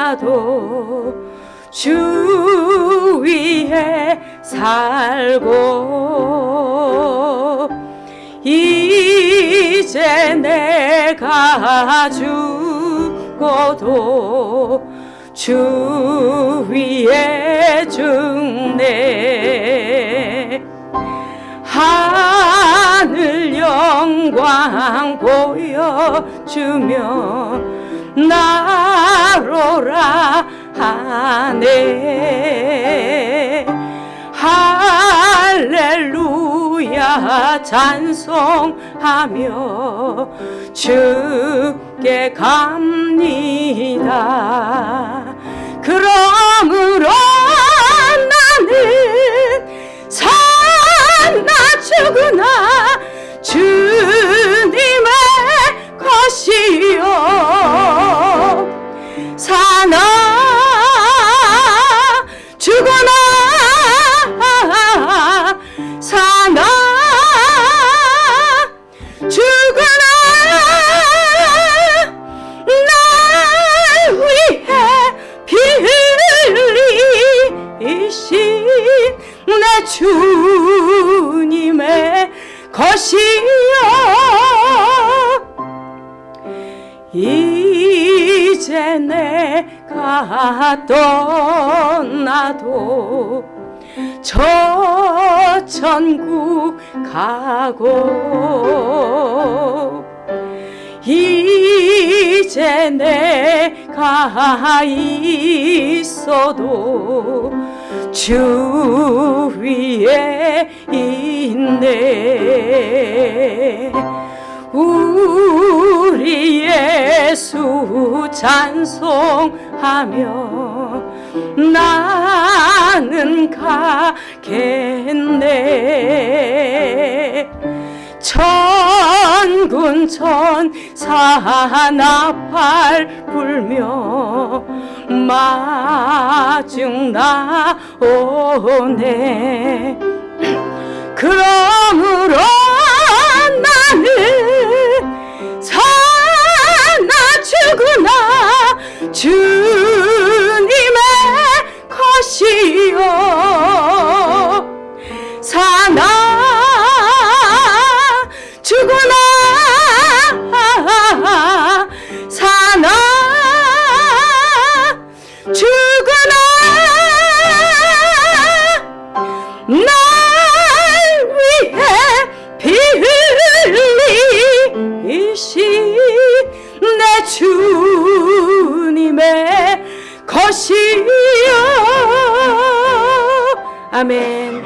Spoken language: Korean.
살아도 주 위에 살고 이제 내가 죽어도 주 위에 죽네 영광 보여주며 나로라 하네. 할렐루야 찬송하며 주께 갑니다. 그러 흘리신 내 주님의 것이요. 이제 내가 떠나도 저 천국 가고 이제 내가 있어도 주 위에 있네. 우리 예수 찬송하며 나는 가겠네 천군 천사 나팔 불며 마중 나오네. 그러 주님의 것이요. 아멘